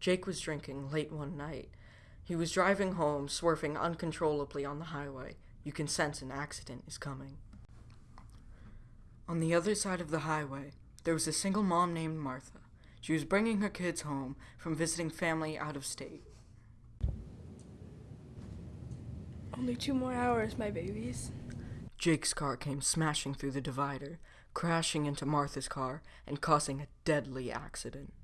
Jake was drinking late one night. He was driving home, swerving uncontrollably on the highway. You can sense an accident is coming. On the other side of the highway, there was a single mom named Martha. She was bringing her kids home from visiting family out of state. Only two more hours, my babies. Jake's car came smashing through the divider, crashing into Martha's car and causing a deadly accident.